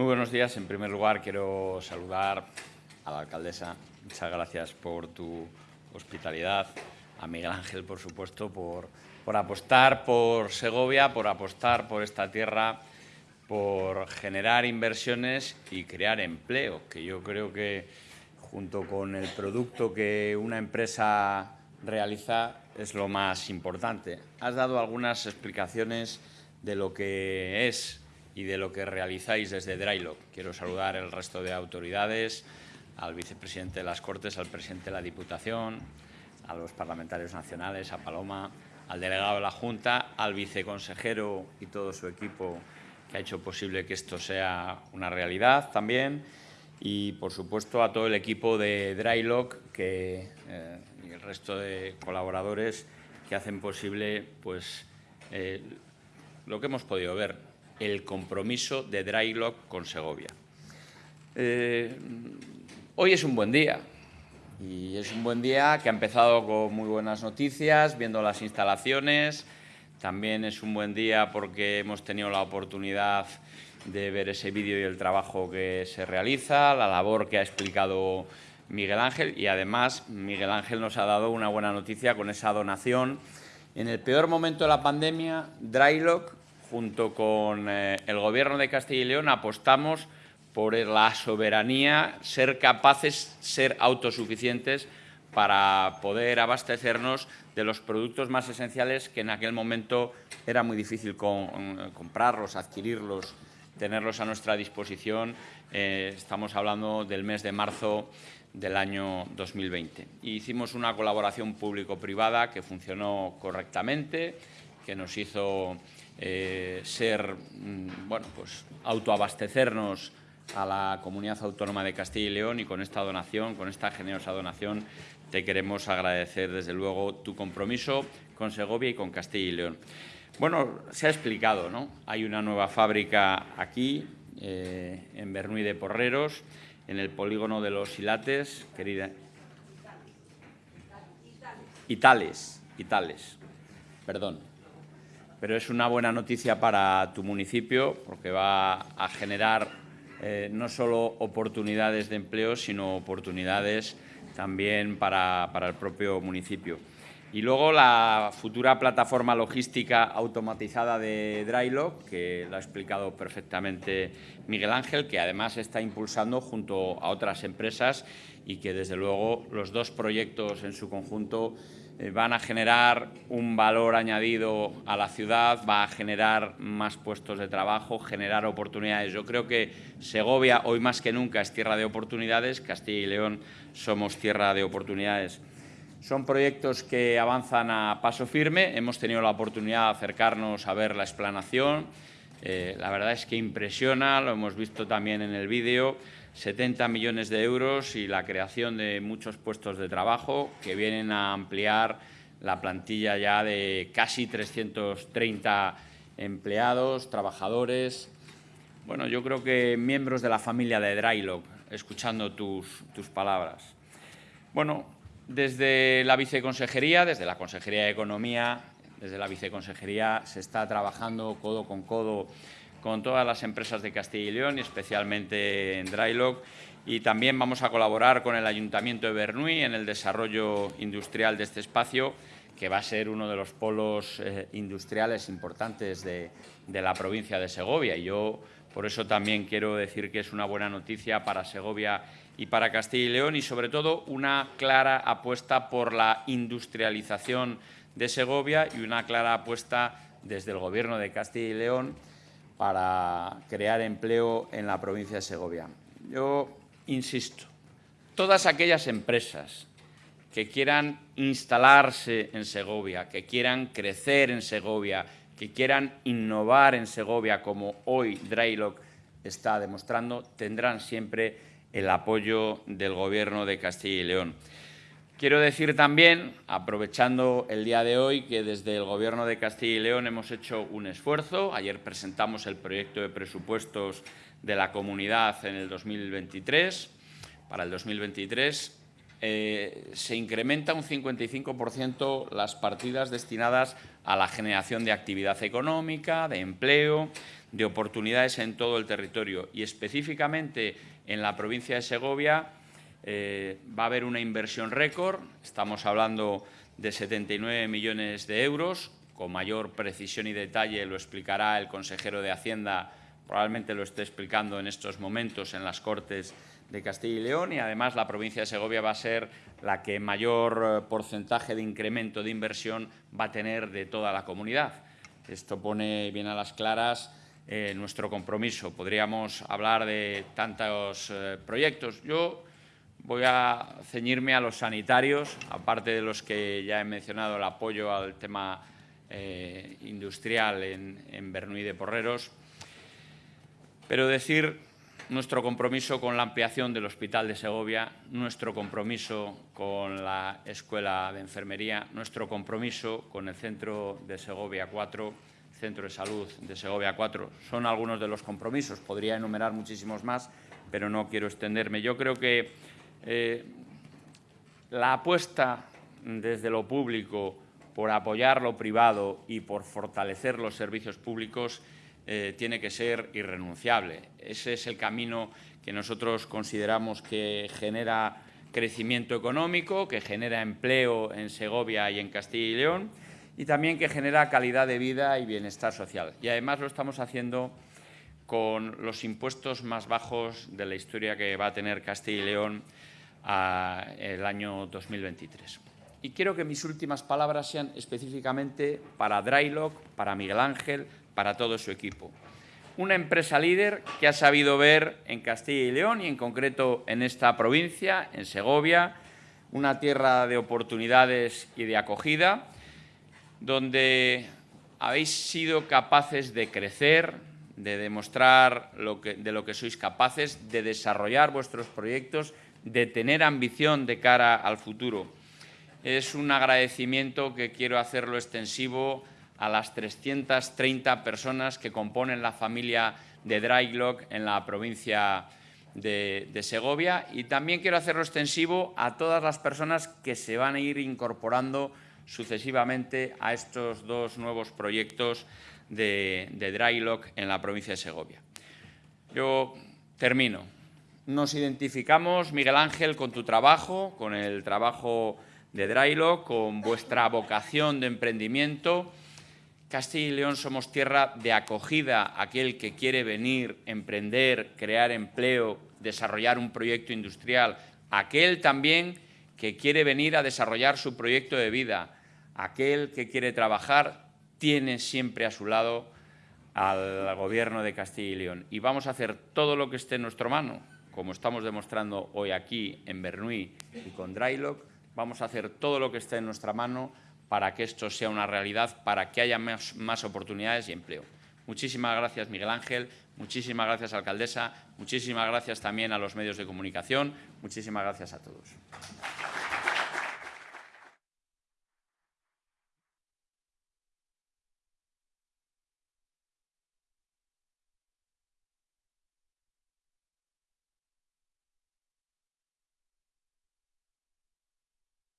Muy buenos días. En primer lugar, quiero saludar a la alcaldesa. Muchas gracias por tu hospitalidad. A Miguel Ángel, por supuesto, por, por apostar por Segovia, por apostar por esta tierra, por generar inversiones y crear empleo, que yo creo que junto con el producto que una empresa realiza es lo más importante. Has dado algunas explicaciones de lo que es y de lo que realizáis desde Drylock. Quiero saludar el resto de autoridades, al vicepresidente de las Cortes, al presidente de la Diputación, a los parlamentarios nacionales, a Paloma, al delegado de la Junta, al viceconsejero y todo su equipo que ha hecho posible que esto sea una realidad también y, por supuesto, a todo el equipo de Drylock que, eh, y el resto de colaboradores que hacen posible pues, eh, lo que hemos podido ver, el compromiso de Drylock con Segovia. Eh, hoy es un buen día y es un buen día que ha empezado con muy buenas noticias, viendo las instalaciones. También es un buen día porque hemos tenido la oportunidad de ver ese vídeo y el trabajo que se realiza, la labor que ha explicado Miguel Ángel y además Miguel Ángel nos ha dado una buena noticia con esa donación. En el peor momento de la pandemia, Drylock junto con eh, el Gobierno de Castilla y León, apostamos por la soberanía, ser capaces, ser autosuficientes para poder abastecernos de los productos más esenciales que en aquel momento era muy difícil comprarlos, adquirirlos, tenerlos a nuestra disposición. Eh, estamos hablando del mes de marzo del año 2020. hicimos una colaboración público-privada que funcionó correctamente, que nos hizo eh, ser, mm, bueno, pues autoabastecernos a la Comunidad Autónoma de Castilla y León y con esta donación, con esta generosa donación, te queremos agradecer desde luego tu compromiso con Segovia y con Castilla y León. Bueno, se ha explicado, ¿no? Hay una nueva fábrica aquí, eh, en Bernuy de Porreros, en el polígono de los Silates, querida. Itales, Itales, perdón pero es una buena noticia para tu municipio porque va a generar eh, no solo oportunidades de empleo, sino oportunidades también para, el propio municipio. Y luego la futura plataforma logística automatizada de Drylock, que lo ha explicado perfectamente Miguel Ángel, que además está impulsando junto a otras empresas y que desde luego los dos proyectos en su conjunto van a generar un valor añadido a la ciudad, va a generar más puestos de trabajo, generar oportunidades. Yo creo que Segovia, hoy más que nunca, es tierra de oportunidades, Castilla y León somos tierra de oportunidades. Son proyectos que avanzan a paso firme, hemos tenido la oportunidad de acercarnos a ver la explanación, eh, la verdad es que impresiona, lo hemos visto también en el vídeo, 70 millones de euros y la creación de muchos puestos de trabajo que vienen a ampliar la plantilla ya de casi 330 empleados, trabajadores. Bueno, yo creo que miembros de la familia de Drylock, escuchando tus, tus palabras. Bueno, desde la Viceconsejería, desde la Consejería de Economía, desde la Viceconsejería se está trabajando codo con codo con todas las empresas de Castilla y León especialmente en Drylock y también vamos a colaborar con el Ayuntamiento de Bernuy en el desarrollo industrial de este espacio que va a ser uno de los polos eh, industriales importantes de, de, la provincia de Segovia. Y yo por eso también quiero decir que es una buena noticia para Segovia y para Castilla y León y sobre todo una clara apuesta por la industrialización de Segovia y una clara apuesta desde el Gobierno de Castilla y León para crear empleo en la provincia de Segovia. Yo insisto, todas aquellas empresas que quieran instalarse en Segovia, que quieran crecer en Segovia, que quieran innovar en Segovia, como hoy Drylock está demostrando, tendrán siempre el apoyo del Gobierno de Castilla y León. Quiero decir también, aprovechando el día de hoy, que desde el Gobierno de Castilla y León hemos hecho un esfuerzo. Ayer presentamos el proyecto de presupuestos de la comunidad en el 2023. Para el 2023 eh, se incrementa un 55% las partidas destinadas a la generación de actividad económica, de empleo, de oportunidades en todo el territorio y específicamente en la provincia de Segovia eh, va a haber una inversión récord, estamos hablando de 79 millones de euros, con mayor precisión y detalle lo explicará el consejero de Hacienda, probablemente lo esté explicando en estos momentos en las Cortes de Castilla y León y además la provincia de Segovia va a ser la que mayor eh, porcentaje de incremento de inversión va a tener de toda la comunidad. Esto pone bien a las claras eh, nuestro compromiso. Podríamos hablar de tantos proyectos. Yo voy a ceñirme a los sanitarios, aparte de los que ya he mencionado, el apoyo al tema industrial en, en Bernuy de Porreros, pero decir nuestro compromiso con la ampliación del Hospital de Segovia, nuestro compromiso con la Escuela de Enfermería, nuestro compromiso con el Centro de Segovia 4, Centro de Salud de Segovia 4. Son algunos de los compromisos, podría enumerar muchísimos más, pero no quiero extenderme. Yo creo que eh, la apuesta desde lo público por apoyar lo privado y por fortalecer los servicios públicos eh, tiene que ser irrenunciable. Ese es el camino que nosotros consideramos que genera crecimiento económico, que genera empleo en Segovia y en Castilla y León y también que genera calidad de vida y bienestar social. Y además lo estamos haciendo con los impuestos más bajos de la historia que va a tener Castilla y León el año 2023. Y quiero que mis últimas palabras sean específicamente para Drylock, para Miguel Ángel, para todo su equipo. Una empresa líder que ha sabido ver en Castilla y León y en concreto en esta provincia, en Segovia, una tierra de oportunidades y de acogida, donde habéis sido capaces de crecer, de demostrar lo que, de lo que sois capaces, de desarrollar vuestros proyectos, de tener ambición de cara al futuro. Es un agradecimiento que quiero hacerlo extensivo a las 330 personas que componen la familia de Dryglock en la provincia de, Segovia y también quiero hacerlo extensivo a todas las personas que se van a ir incorporando sucesivamente a estos dos nuevos proyectos de, Drylock en la provincia de Segovia. Yo termino. Nos identificamos, Miguel Ángel, con tu trabajo, con el trabajo de Drylock, con vuestra vocación de emprendimiento Castilla y León somos tierra de acogida aquel que quiere venir, emprender, crear empleo, desarrollar un proyecto industrial, aquel también que quiere venir a desarrollar su proyecto de vida, aquel que quiere trabajar, tiene siempre a su lado al Gobierno de Castilla y León. Y vamos a hacer todo lo que esté en nuestra mano, como estamos demostrando hoy aquí en Bernuy y con Drylock, vamos a hacer todo lo que esté en nuestra mano para que esto sea una realidad, para que haya más, oportunidades y empleo. Muchísimas gracias, Miguel Ángel. Muchísimas gracias, alcaldesa. Muchísimas gracias también a los medios de comunicación. Muchísimas gracias a todos.